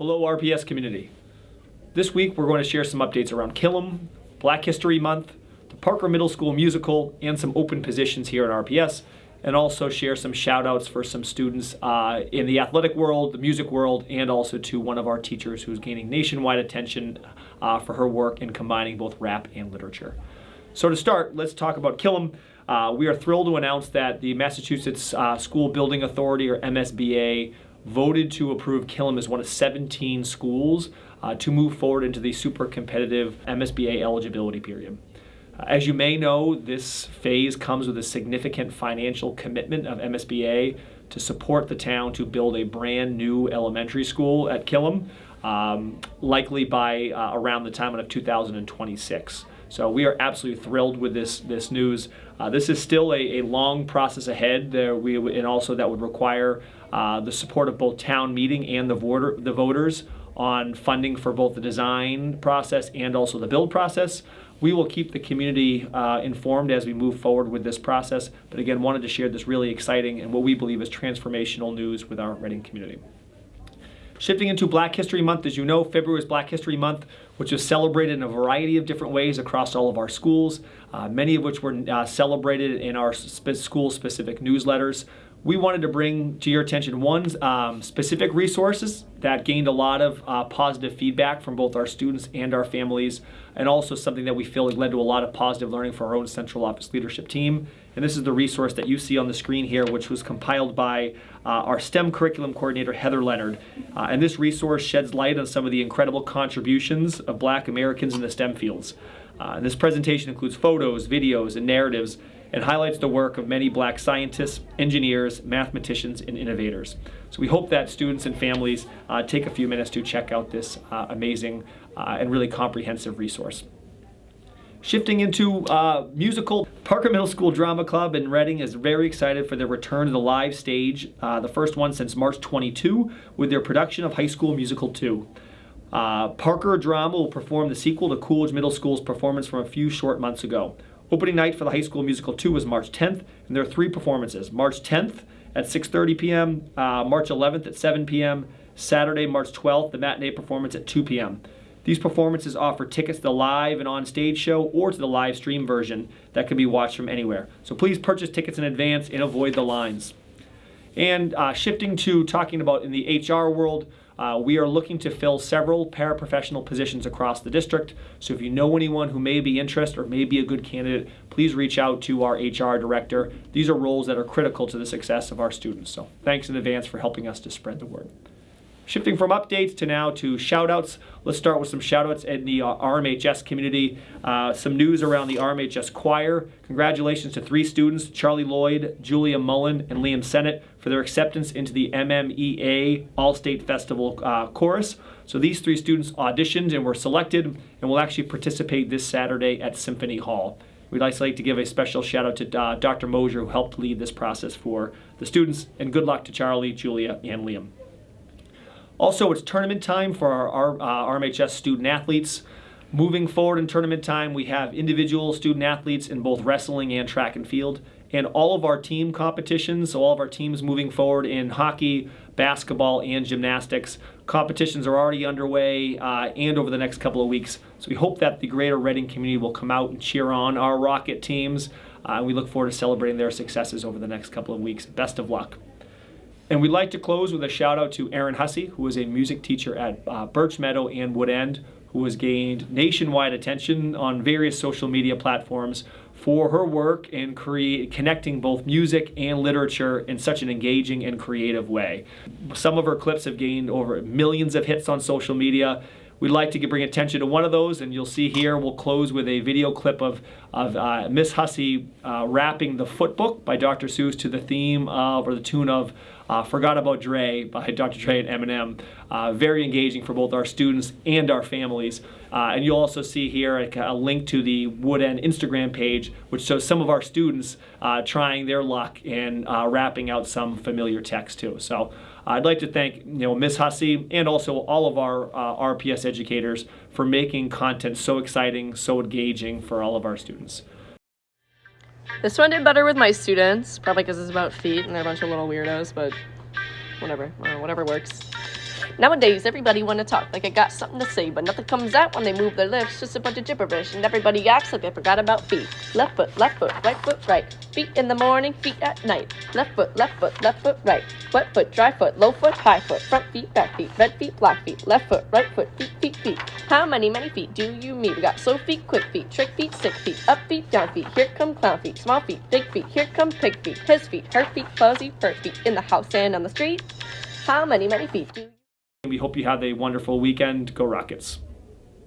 Hello RPS community. This week we're going to share some updates around Killam, Black History Month, the Parker Middle School musical, and some open positions here at RPS, and also share some shout outs for some students uh, in the athletic world, the music world, and also to one of our teachers who's gaining nationwide attention uh, for her work in combining both rap and literature. So to start, let's talk about Killam. Uh, we are thrilled to announce that the Massachusetts uh, School Building Authority, or MSBA, voted to approve Killam as one of 17 schools uh, to move forward into the super competitive MSBA eligibility period. Uh, as you may know, this phase comes with a significant financial commitment of MSBA to support the town to build a brand new elementary school at Killam, um, likely by uh, around the time of 2026. So we are absolutely thrilled with this this news. Uh, this is still a, a long process ahead. There we and also that would require uh, the support of both town meeting and the voter the voters on funding for both the design process and also the build process. We will keep the community uh, informed as we move forward with this process. But again, wanted to share this really exciting and what we believe is transformational news with our Reading community. Shifting into Black History Month, as you know, February is Black History Month, which is celebrated in a variety of different ways across all of our schools, uh, many of which were uh, celebrated in our sp school-specific newsletters we wanted to bring to your attention one um, specific resources that gained a lot of uh, positive feedback from both our students and our families, and also something that we feel led to a lot of positive learning for our own central office leadership team. And this is the resource that you see on the screen here, which was compiled by uh, our STEM curriculum coordinator, Heather Leonard. Uh, and this resource sheds light on some of the incredible contributions of black Americans in the STEM fields. Uh, this presentation includes photos, videos, and narratives and highlights the work of many black scientists, engineers, mathematicians, and innovators. So we hope that students and families uh, take a few minutes to check out this uh, amazing uh, and really comprehensive resource. Shifting into uh, musical, Parker Middle School Drama Club in Reading is very excited for their return to the live stage, uh, the first one since March 22, with their production of High School Musical 2. Uh, Parker Drama will perform the sequel to Coolidge Middle School's performance from a few short months ago. Opening night for the High School Musical 2 was March 10th, and there are three performances. March 10th at 6.30 p.m., uh, March 11th at 7 p.m., Saturday, March 12th, the matinee performance at 2 p.m. These performances offer tickets to the live and on-stage show or to the live stream version that can be watched from anywhere. So please purchase tickets in advance and avoid the lines. And uh, shifting to talking about in the HR world, uh, we are looking to fill several paraprofessional positions across the district. So if you know anyone who may be interested or may be a good candidate, please reach out to our HR director. These are roles that are critical to the success of our students. So thanks in advance for helping us to spread the word. Shifting from updates to now to shoutouts, let's start with some shoutouts in the uh, RMHS community. Uh, some news around the RMHS choir. Congratulations to three students, Charlie Lloyd, Julia Mullen, and Liam Sennett, for their acceptance into the MMEA All-State Festival uh, Chorus. So these three students auditioned and were selected and will actually participate this Saturday at Symphony Hall. We'd also like to give a special shout out to uh, Dr. Mosier who helped lead this process for the students and good luck to Charlie, Julia, and Liam. Also, it's tournament time for our, our uh, RMHS student athletes. Moving forward in tournament time, we have individual student athletes in both wrestling and track and field. And all of our team competitions, so all of our teams moving forward in hockey, basketball, and gymnastics. Competitions are already underway uh, and over the next couple of weeks. So we hope that the greater Reading community will come out and cheer on our Rocket teams. Uh, we look forward to celebrating their successes over the next couple of weeks. Best of luck. And we'd like to close with a shout out to Erin Hussey, who is a music teacher at uh, Birch Meadow and Wood End, who has gained nationwide attention on various social media platforms for her work in create, connecting both music and literature in such an engaging and creative way. Some of her clips have gained over millions of hits on social media. We'd like to bring attention to one of those, and you'll see here, we'll close with a video clip of, of uh, Miss Hussey uh, rapping the Foot Book by Dr. Seuss to the theme of, or the tune of uh, Forgot About Dre by Dr. Dre and Eminem. Uh, very engaging for both our students and our families. Uh, and you'll also see here a, a, link to the Wood End Instagram page, which shows some of our students uh, trying their luck in uh, rapping out some familiar text too. So I'd like to thank you know Ms. Hussey and also all of our uh, RPS educators for making content so exciting, so engaging for all of our students. This one did better with my students, probably because it's about feet and they're a bunch of little weirdos, but whatever, whatever works. Nowadays, everybody wanna talk like I got something to say, but nothing comes out when they move their lips. Just a bunch of gibberish, and everybody acts like they forgot about feet. Left foot, left foot, right foot, right. Feet in the morning, feet at night. Left foot, left foot, left foot, right. Wet foot, dry foot, low foot, high foot. Front feet, back feet, red feet, black feet. Left foot, right foot, feet, feet, feet. How many, many feet do you meet? We got slow feet, quick feet, trick feet, sick feet, up feet, down feet. Here come clown feet, small feet, big feet. Here come pig feet, his feet, her feet, fuzzy, fur feet. In the house and on the street. How many, many feet do you We hope you have a wonderful weekend. Go Rockets.